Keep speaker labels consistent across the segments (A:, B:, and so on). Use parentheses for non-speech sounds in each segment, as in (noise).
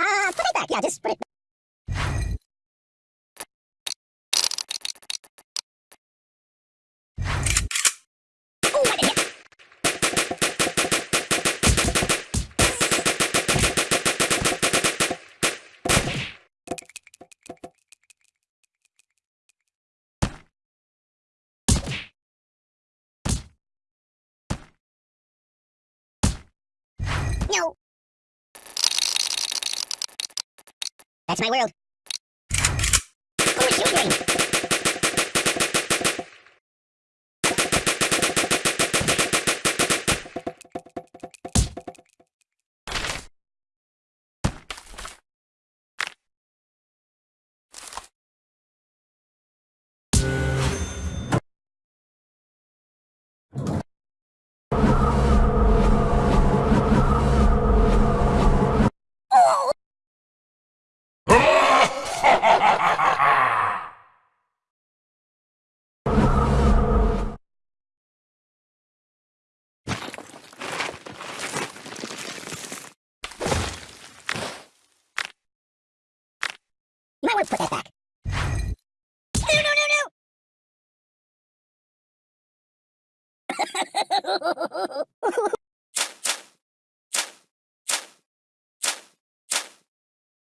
A: Ah, put it back. Yeah, just put it. back. That's my world. Oh, Who You might want to put that back. No, no, no, no!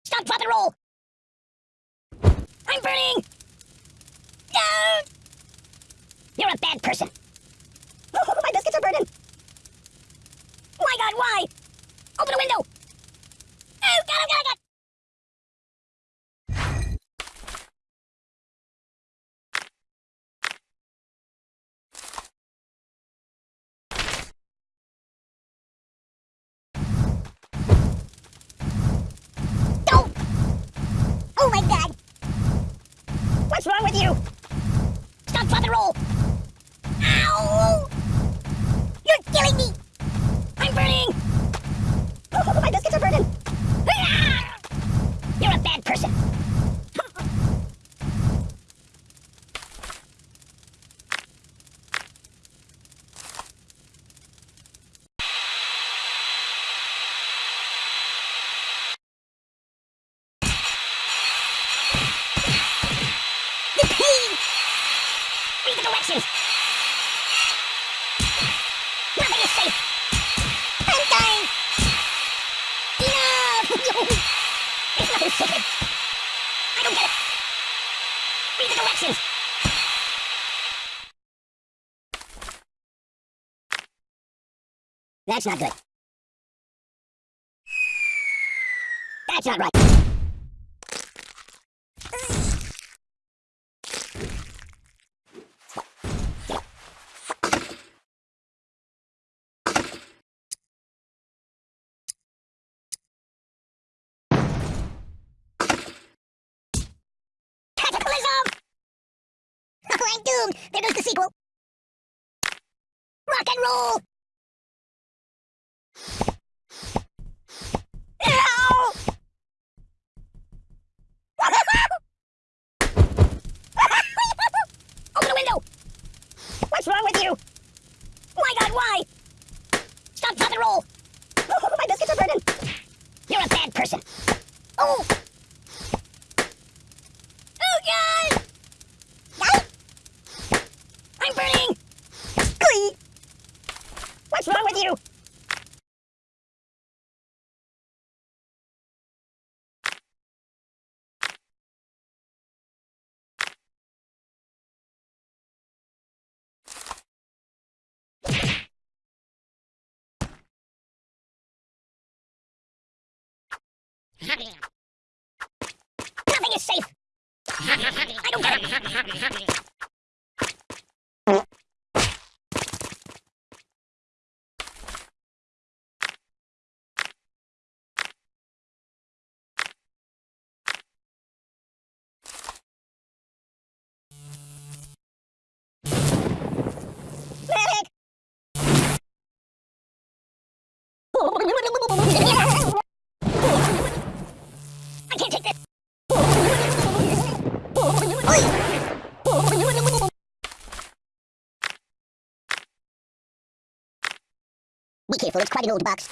A: Stop, drop, and roll! I'm burning! No! You're a bad person. (laughs) My biscuits are burning. My God, why? Open a window! What's wrong with you? Stop, and roll! That's not good. That's not right. (laughs) I'm doomed! There goes the sequel! Rock and roll! Ow! Open the window! What's wrong with you? My God, why? Stop, drop, and roll! Oh, (laughs) my biscuits are burning! You're a bad person! Oh God! God? I'm burning! Glee! What's wrong with you? Nothing is safe! I don't get it! Be careful, it's quite an old box.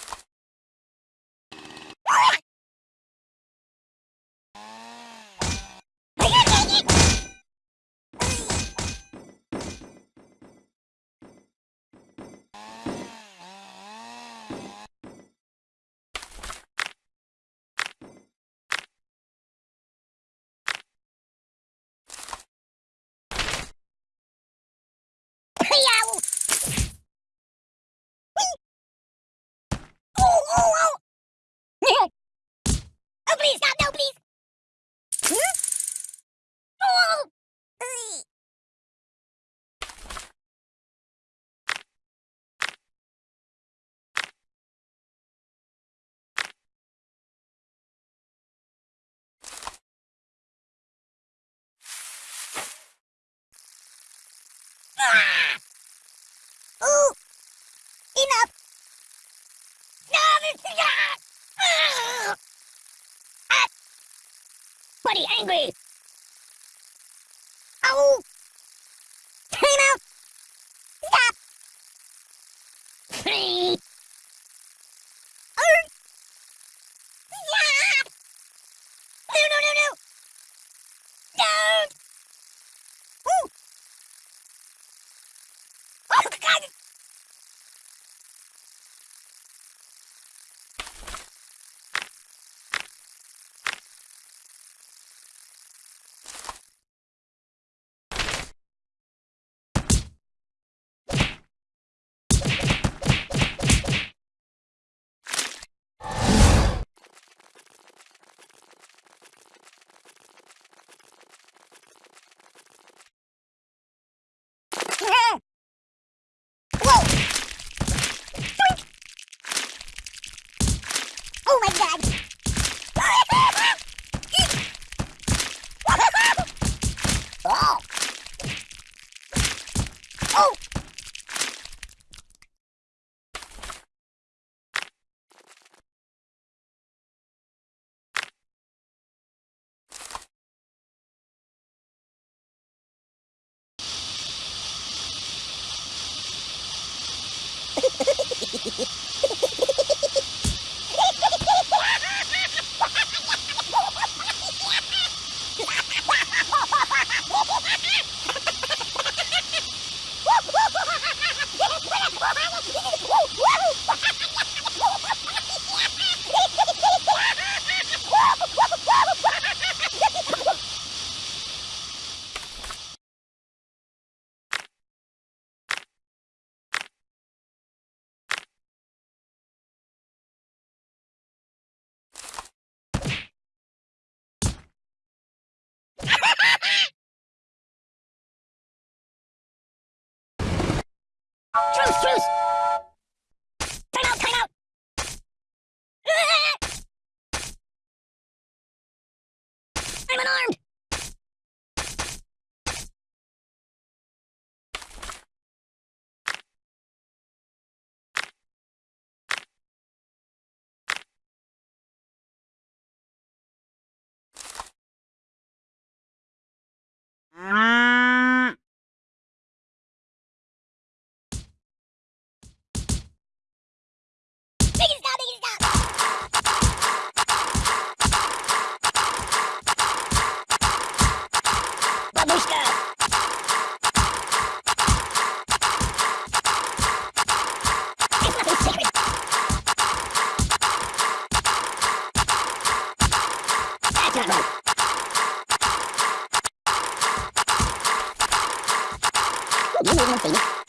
A: Ooh! Enough! No, this is... Ah! Buddy, angry! guys, Truce, truce!
B: những
A: nguyên minh sĩ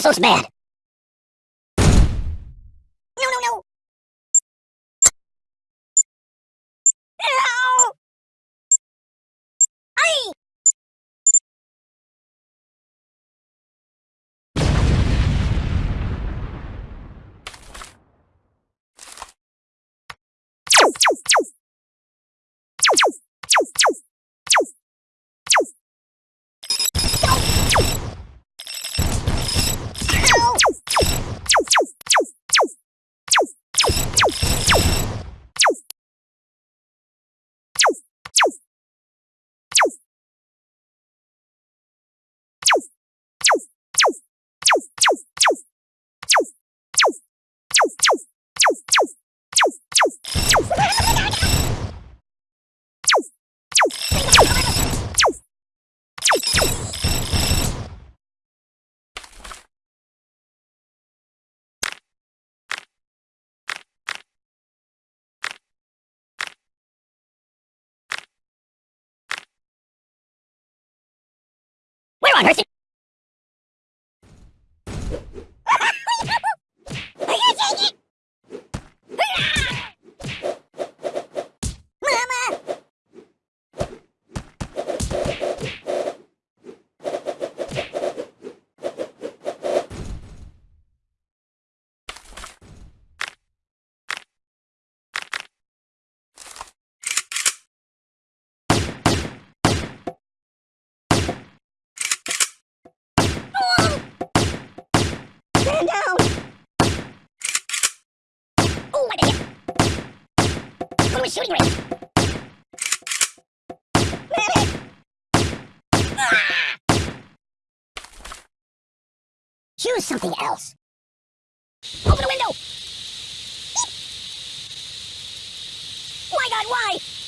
A: This looks bad. On earth did... Are you taking it? Mama! Stand down! Oh, my God! Go to a shooting range! Choose something else. Open the window! My God, why?